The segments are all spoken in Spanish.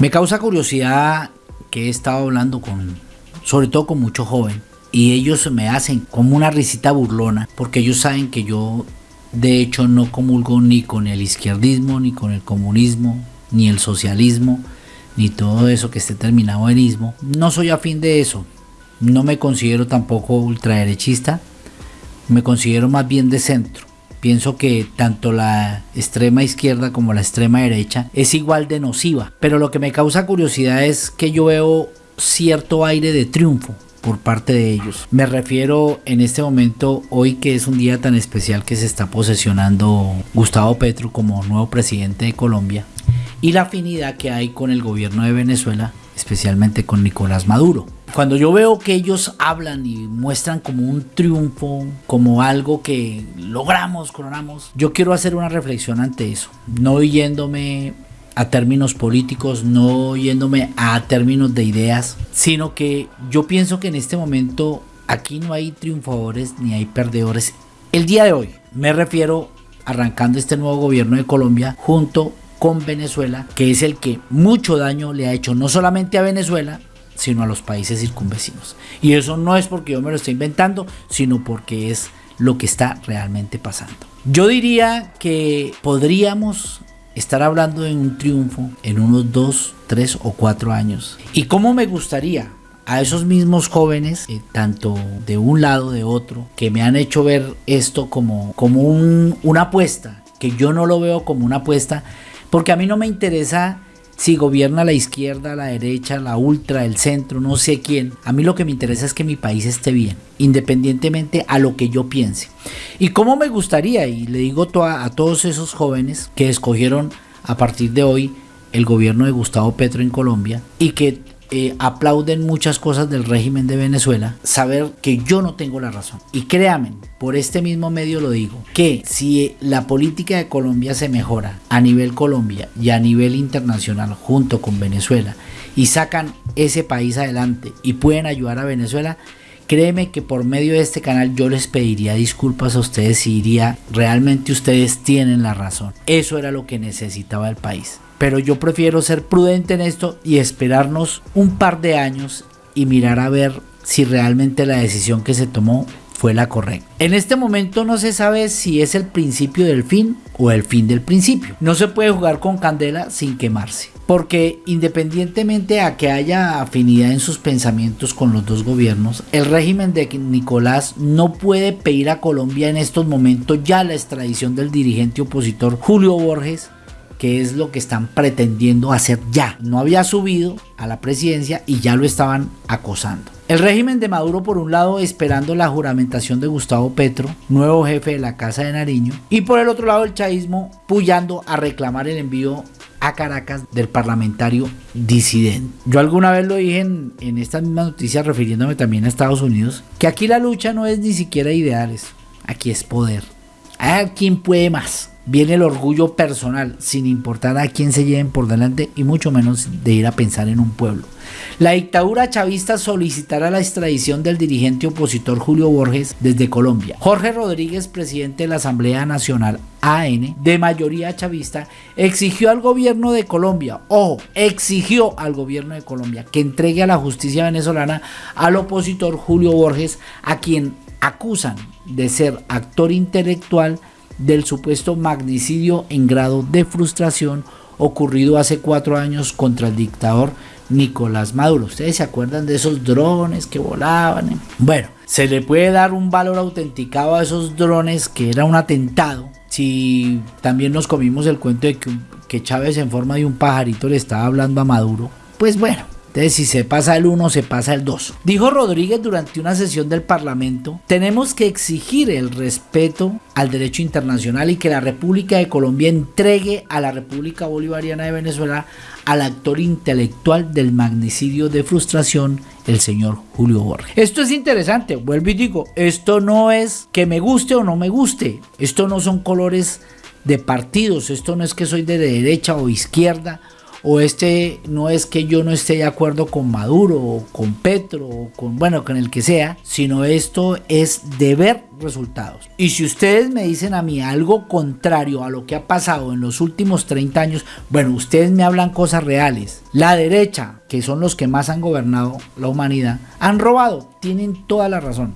Me causa curiosidad que he estado hablando con, sobre todo con mucho joven, y ellos me hacen como una risita burlona, porque ellos saben que yo de hecho no comulgo ni con el izquierdismo, ni con el comunismo, ni el socialismo, ni todo eso que esté terminado en ismo. No soy afín de eso. No me considero tampoco ultraderechista. Me considero más bien de centro. Pienso que tanto la extrema izquierda como la extrema derecha es igual de nociva. Pero lo que me causa curiosidad es que yo veo cierto aire de triunfo por parte de ellos. Me refiero en este momento, hoy que es un día tan especial que se está posesionando Gustavo Petro como nuevo presidente de Colombia y la afinidad que hay con el gobierno de Venezuela, especialmente con Nicolás Maduro. Cuando yo veo que ellos hablan y muestran como un triunfo, como algo que logramos, coronamos, yo quiero hacer una reflexión ante eso, no yéndome a términos políticos, no yéndome a términos de ideas, sino que yo pienso que en este momento aquí no hay triunfadores ni hay perdedores. El día de hoy me refiero arrancando este nuevo gobierno de Colombia junto con Venezuela, que es el que mucho daño le ha hecho no solamente a Venezuela, sino a los países circunvecinos. Y eso no es porque yo me lo estoy inventando, sino porque es lo que está realmente pasando. Yo diría que podríamos estar hablando de un triunfo en unos dos, tres o cuatro años. Y cómo me gustaría a esos mismos jóvenes, eh, tanto de un lado de otro, que me han hecho ver esto como, como una apuesta, que yo no lo veo como una apuesta, porque a mí no me interesa si gobierna la izquierda, la derecha, la ultra, el centro, no sé quién. A mí lo que me interesa es que mi país esté bien, independientemente a lo que yo piense. Y cómo me gustaría, y le digo a todos esos jóvenes que escogieron a partir de hoy el gobierno de Gustavo Petro en Colombia y que eh, aplauden muchas cosas del régimen de Venezuela, saber que yo no tengo la razón. Y créanme, por este mismo medio lo digo, que si la política de Colombia se mejora a nivel Colombia y a nivel internacional junto con Venezuela y sacan ese país adelante y pueden ayudar a Venezuela, Créeme que por medio de este canal yo les pediría disculpas a ustedes y diría realmente ustedes tienen la razón. Eso era lo que necesitaba el país pero yo prefiero ser prudente en esto y esperarnos un par de años y mirar a ver si realmente la decisión que se tomó fue la correcta. En este momento no se sabe si es el principio del fin o el fin del principio. No se puede jugar con candela sin quemarse. Porque independientemente a que haya afinidad en sus pensamientos con los dos gobiernos, el régimen de Nicolás no puede pedir a Colombia en estos momentos ya la extradición del dirigente opositor Julio Borges que es lo que están pretendiendo hacer ya. No había subido a la presidencia y ya lo estaban acosando. El régimen de Maduro por un lado esperando la juramentación de Gustavo Petro, nuevo jefe de la Casa de Nariño, y por el otro lado el chavismo puyando a reclamar el envío a Caracas del parlamentario disidente. Yo alguna vez lo dije en, estas mismas noticias refiriéndome también a Estados Unidos, que aquí la lucha no es ni siquiera ideales, aquí es poder. A quién puede más viene el orgullo personal, sin importar a quién se lleven por delante y mucho menos de ir a pensar en un pueblo. La dictadura chavista solicitará la extradición del dirigente opositor Julio Borges desde Colombia. Jorge Rodríguez, presidente de la Asamblea Nacional AN, de mayoría chavista, exigió al gobierno de Colombia, ojo, exigió al gobierno de Colombia que entregue a la justicia venezolana al opositor Julio Borges, a quien acusan de ser actor intelectual del supuesto magnicidio en grado de frustración ocurrido hace cuatro años contra el dictador Nicolás Maduro. ¿Ustedes se acuerdan de esos drones que volaban? Bueno, se le puede dar un valor autenticado a esos drones que era un atentado. Si también nos comimos el cuento de que, que Chávez en forma de un pajarito le estaba hablando a Maduro, pues bueno, entonces, si se pasa el 1, se pasa el 2. Dijo Rodríguez durante una sesión del Parlamento, tenemos que exigir el respeto al derecho internacional y que la República de Colombia entregue a la República Bolivariana de Venezuela al actor intelectual del magnicidio de frustración, el señor Julio Borges. Esto es interesante, vuelvo y digo, esto no es que me guste o no me guste, esto no son colores de partidos, esto no es que soy de derecha o izquierda o este no es que yo no esté de acuerdo con Maduro o con Petro o con, bueno, con el que sea, sino esto es de ver resultados. Y si ustedes me dicen a mí algo contrario a lo que ha pasado en los últimos 30 años, bueno, ustedes me hablan cosas reales. La derecha, que son los que más han gobernado la humanidad, han robado, tienen toda la razón.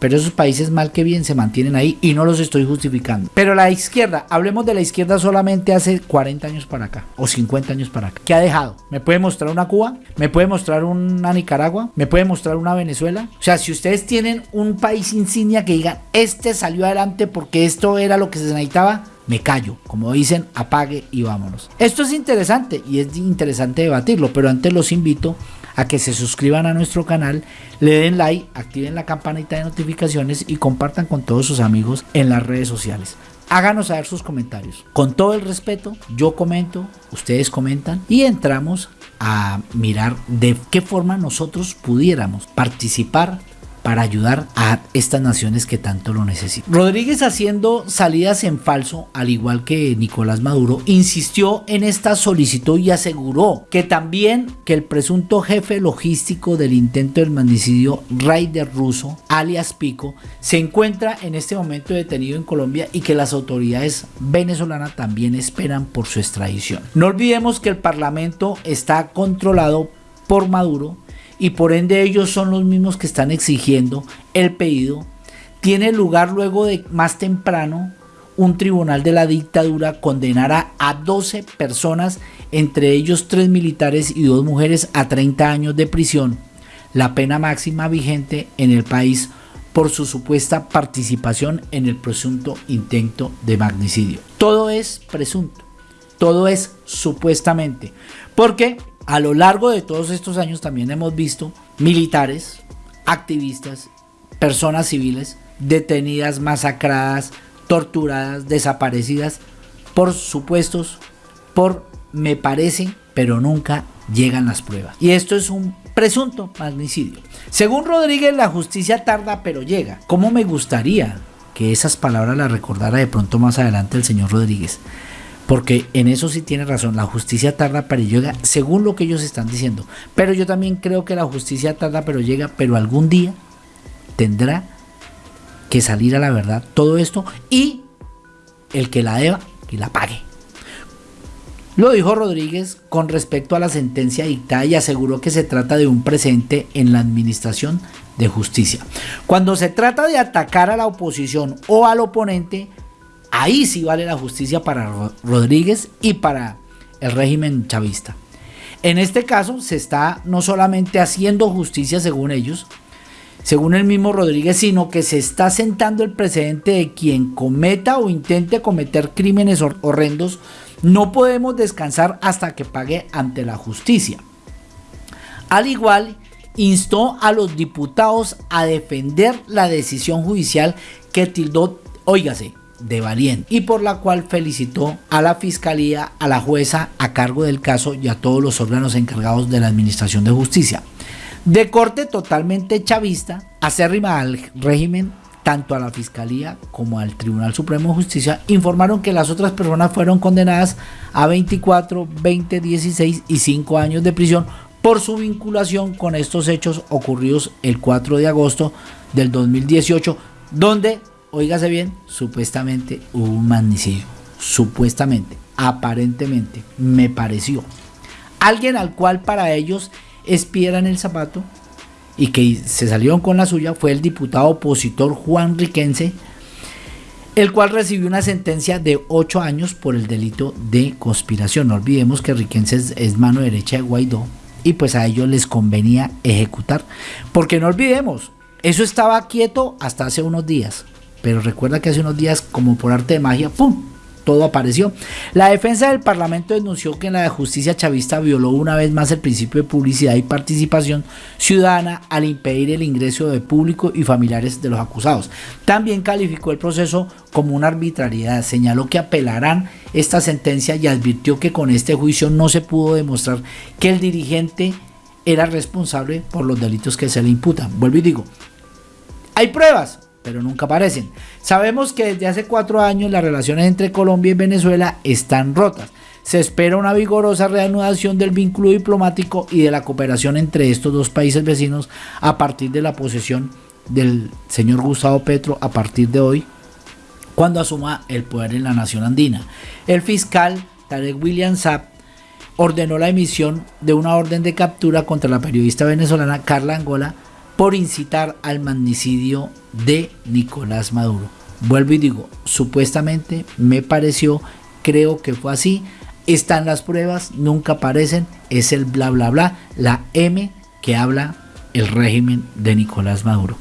Pero esos países mal que bien se mantienen ahí y no los estoy justificando. Pero la izquierda, hablemos de la izquierda solamente hace 40 años para acá o 50 años para acá. ¿Qué ha dejado? ¿Me puede mostrar una Cuba? ¿Me puede mostrar una Nicaragua? ¿Me puede mostrar una Venezuela? O sea, si ustedes tienen un país insignia que digan, este salió adelante porque esto era lo que se necesitaba, me callo. Como dicen, apague y vámonos. Esto es interesante y es interesante debatirlo, pero antes los invito a que se suscriban a nuestro canal, le den like, activen la campanita de notificaciones y compartan con todos sus amigos en las redes sociales. Háganos saber sus comentarios. Con todo el respeto, yo comento, ustedes comentan y entramos a mirar de qué forma nosotros pudiéramos participar para ayudar a estas naciones que tanto lo necesitan. Rodríguez haciendo salidas en falso, al igual que Nicolás Maduro, insistió en esta solicitud y aseguró que también que el presunto jefe logístico del intento del magnicidio Raider Russo, alias Pico, se encuentra en este momento detenido en Colombia y que las autoridades venezolanas también esperan por su extradición. No olvidemos que el parlamento está controlado por Maduro y por ende ellos son los mismos que están exigiendo el pedido, tiene lugar luego de más temprano un tribunal de la dictadura condenara a 12 personas, entre ellos 3 militares y 2 mujeres, a 30 años de prisión, la pena máxima vigente en el país por su supuesta participación en el presunto intento de magnicidio. Todo es presunto, todo es supuestamente, porque a lo largo de todos estos años también hemos visto militares, activistas, personas civiles detenidas, masacradas, torturadas, desaparecidas por supuestos, por me parece, pero nunca llegan las pruebas. Y esto es un presunto magnicidio. Según Rodríguez, la justicia tarda, pero llega. ¿Cómo me gustaría que esas palabras las recordara de pronto más adelante el señor Rodríguez? Porque en eso sí tiene razón, la justicia tarda pero llega, según lo que ellos están diciendo. Pero yo también creo que la justicia tarda pero llega, pero algún día tendrá que salir a la verdad todo esto y el que la deba, que la pague. Lo dijo Rodríguez con respecto a la sentencia dictada y aseguró que se trata de un presente en la administración de justicia. Cuando se trata de atacar a la oposición o al oponente, Ahí sí vale la justicia para Rodríguez y para el régimen chavista. En este caso se está no solamente haciendo justicia según ellos, según el mismo Rodríguez, sino que se está sentando el precedente de quien cometa o intente cometer crímenes horrendos, no podemos descansar hasta que pague ante la justicia. Al igual, instó a los diputados a defender la decisión judicial que tildó, óigase, de Valiente y por la cual felicitó a la fiscalía, a la jueza a cargo del caso y a todos los órganos encargados de la administración de justicia. De corte totalmente chavista, acérrima al régimen, tanto a la fiscalía como al Tribunal Supremo de Justicia, informaron que las otras personas fueron condenadas a 24, 20, 16 y 5 años de prisión por su vinculación con estos hechos ocurridos el 4 de agosto del 2018, donde Óigase bien, supuestamente hubo un magnicidio. Supuestamente, aparentemente, me pareció. Alguien al cual para ellos es piedra en el zapato y que se salieron con la suya fue el diputado opositor Juan Riquense, el cual recibió una sentencia de 8 años por el delito de conspiración. No olvidemos que Riquense es, es mano derecha de Guaidó y pues a ellos les convenía ejecutar. Porque no olvidemos, eso estaba quieto hasta hace unos días. Pero recuerda que hace unos días, como por arte de magia, ¡pum! Todo apareció. La defensa del Parlamento denunció que la justicia chavista violó una vez más el principio de publicidad y participación ciudadana al impedir el ingreso de público y familiares de los acusados. También calificó el proceso como una arbitrariedad. Señaló que apelarán esta sentencia y advirtió que con este juicio no se pudo demostrar que el dirigente era responsable por los delitos que se le imputan. Vuelvo y digo, hay pruebas, pero nunca aparecen. Sabemos que desde hace cuatro años las relaciones entre Colombia y Venezuela están rotas. se espera una vigorosa reanudación del vínculo diplomático y de la cooperación entre estos dos países vecinos a partir de la posesión del señor Gustavo Petro a partir de hoy, cuando asuma el poder en la nación andina. El fiscal Tarek William Saab ordenó la emisión de una orden de captura contra la periodista venezolana Carla Angola por incitar al magnicidio de Nicolás Maduro. Vuelvo y digo, supuestamente me pareció, creo que fue así, están las pruebas, nunca aparecen, es el bla bla bla, la M que habla el régimen de Nicolás Maduro.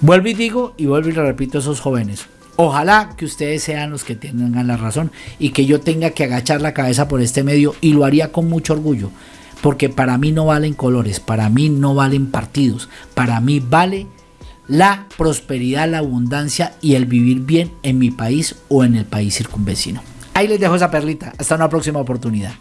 Vuelvo y digo y vuelvo y le repito a esos jóvenes. Ojalá que ustedes sean los que tengan la razón y que yo tenga que agachar la cabeza por este medio y lo haría con mucho orgullo. Porque para mí no valen colores, para mí no valen partidos, para mí vale la prosperidad, la abundancia y el vivir bien en mi país o en el país circunvecino. Ahí les dejo esa perlita. Hasta una próxima oportunidad.